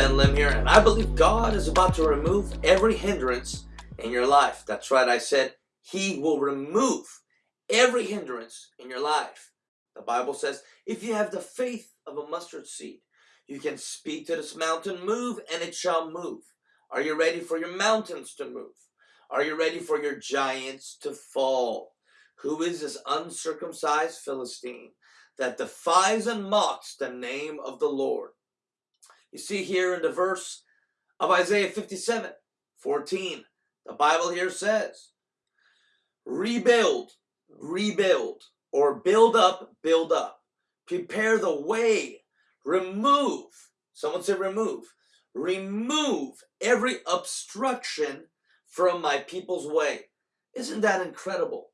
Ben Lim here, and I believe God is about to remove every hindrance in your life. That's right, I said He will remove every hindrance in your life. The Bible says, if you have the faith of a mustard seed, you can speak to this mountain, move, and it shall move. Are you ready for your mountains to move? Are you ready for your giants to fall? Who is this uncircumcised Philistine that defies and mocks the name of the Lord? You see here in the verse of Isaiah 57, 14, the Bible here says, rebuild, rebuild, or build up, build up. Prepare the way, remove, someone said remove, remove every obstruction from my people's way. Isn't that incredible?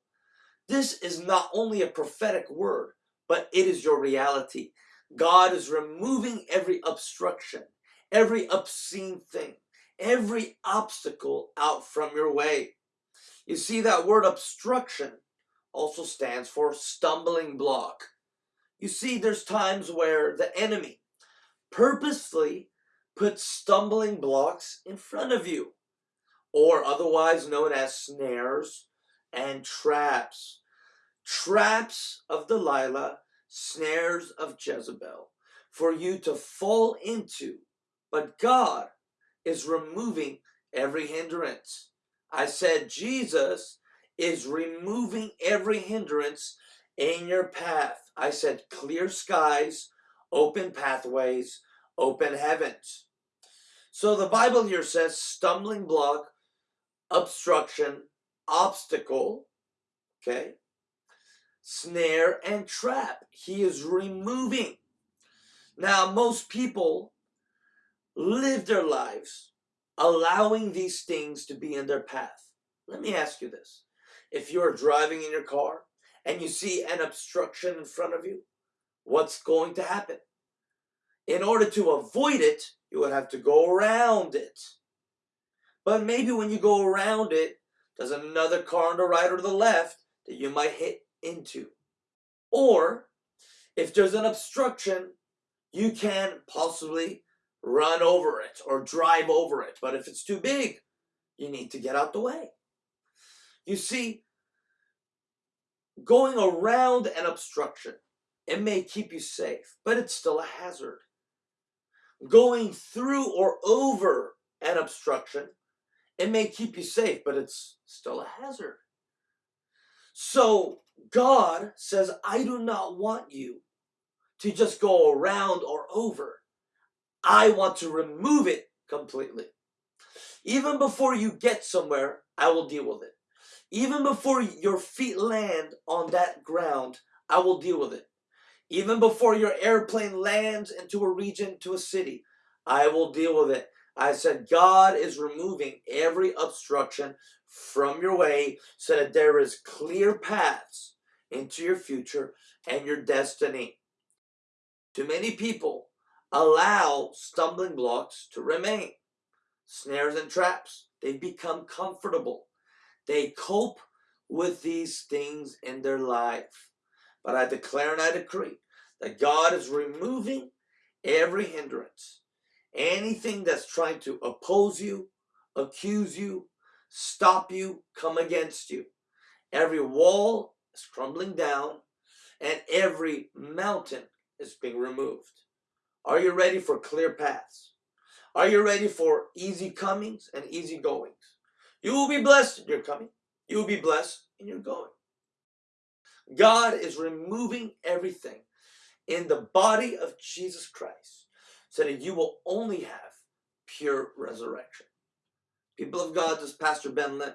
This is not only a prophetic word, but it is your reality. God is removing every obstruction, every obscene thing, every obstacle out from your way. You see, that word obstruction also stands for stumbling block. You see, there's times where the enemy purposely puts stumbling blocks in front of you, or otherwise known as snares and traps. Traps of Delilah snares of Jezebel for you to fall into. But God is removing every hindrance. I said Jesus is removing every hindrance in your path. I said clear skies, open pathways, open heavens. So the Bible here says stumbling block, obstruction, obstacle, okay? Snare, and trap. He is removing. Now, most people live their lives allowing these things to be in their path. Let me ask you this. If you're driving in your car and you see an obstruction in front of you, what's going to happen? In order to avoid it, you would have to go around it. But maybe when you go around it, there's another car on the right or the left that you might hit into. Or if there's an obstruction, you can possibly run over it or drive over it. But if it's too big, you need to get out the way. You see, going around an obstruction, it may keep you safe, but it's still a hazard. Going through or over an obstruction, it may keep you safe, but it's still a hazard. So God says, I do not want you to just go around or over. I want to remove it completely. Even before you get somewhere, I will deal with it. Even before your feet land on that ground, I will deal with it. Even before your airplane lands into a region, to a city, I will deal with it. I said, God is removing every obstruction from your way so that there is clear paths into your future and your destiny. Too many people allow stumbling blocks to remain. Snares and traps, they become comfortable. They cope with these things in their life. But I declare and I decree that God is removing every hindrance Anything that's trying to oppose you, accuse you, stop you, come against you. Every wall is crumbling down and every mountain is being removed. Are you ready for clear paths? Are you ready for easy comings and easy goings? You will be blessed in your coming. You will be blessed in your going. God is removing everything in the body of Jesus Christ so that you will only have pure resurrection. People of God, this Pastor Ben Lim.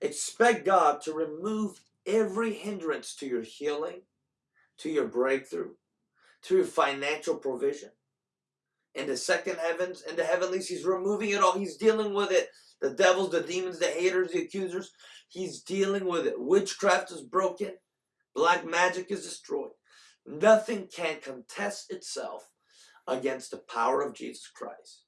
Expect God to remove every hindrance to your healing, to your breakthrough, to your financial provision. In the second heavens, in the heavenlies, He's removing it all. He's dealing with it. The devils, the demons, the haters, the accusers, He's dealing with it. Witchcraft is broken. Black magic is destroyed. Nothing can contest itself against the power of Jesus Christ.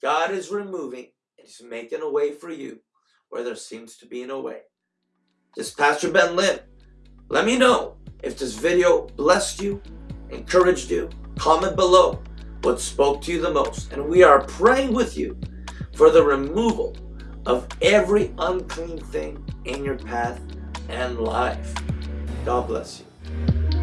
God is removing He's making a way for you where there seems to be no way. This Pastor Ben Lim. Let me know if this video blessed you, encouraged you. Comment below. what spoke to you the most. And we are praying with you for the removal of every unclean thing in your path and life. God bless you.